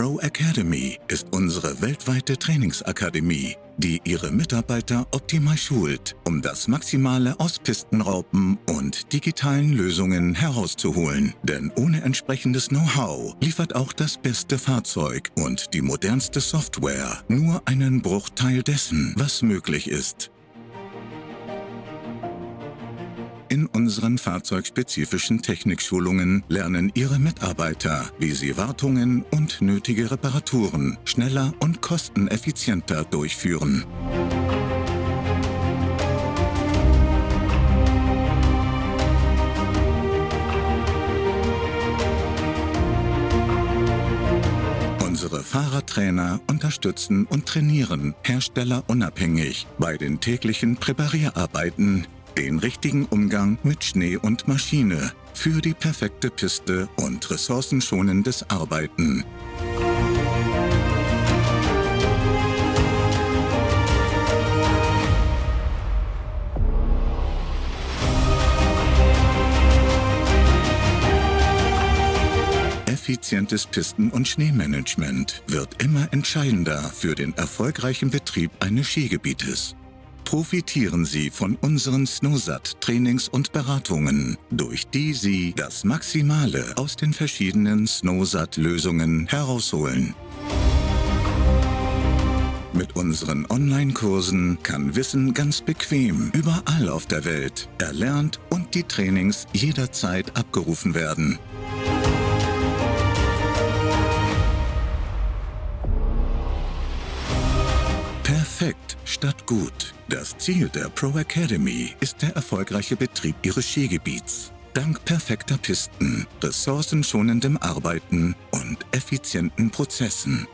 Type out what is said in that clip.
Pro Academy ist unsere weltweite Trainingsakademie, die ihre Mitarbeiter optimal schult, um das Maximale aus Pistenraupen und digitalen Lösungen herauszuholen. Denn ohne entsprechendes Know-how liefert auch das beste Fahrzeug und die modernste Software nur einen Bruchteil dessen, was möglich ist. In unseren fahrzeugspezifischen Technikschulungen lernen Ihre Mitarbeiter, wie sie Wartungen und nötige Reparaturen schneller und kosteneffizienter durchführen. Unsere Fahrertrainer unterstützen und trainieren herstellerunabhängig bei den täglichen Präparierarbeiten den richtigen Umgang mit Schnee und Maschine für die perfekte Piste und ressourcenschonendes Arbeiten. Effizientes Pisten- und Schneemanagement wird immer entscheidender für den erfolgreichen Betrieb eines Skigebietes. Profitieren Sie von unseren Snowsat-Trainings und Beratungen, durch die Sie das Maximale aus den verschiedenen Snowsat-Lösungen herausholen. Mit unseren Online-Kursen kann Wissen ganz bequem überall auf der Welt erlernt und die Trainings jederzeit abgerufen werden. Perfekt statt gut. Das Ziel der Pro Academy ist der erfolgreiche Betrieb Ihres Skigebiets. Dank perfekter Pisten, ressourcenschonendem Arbeiten und effizienten Prozessen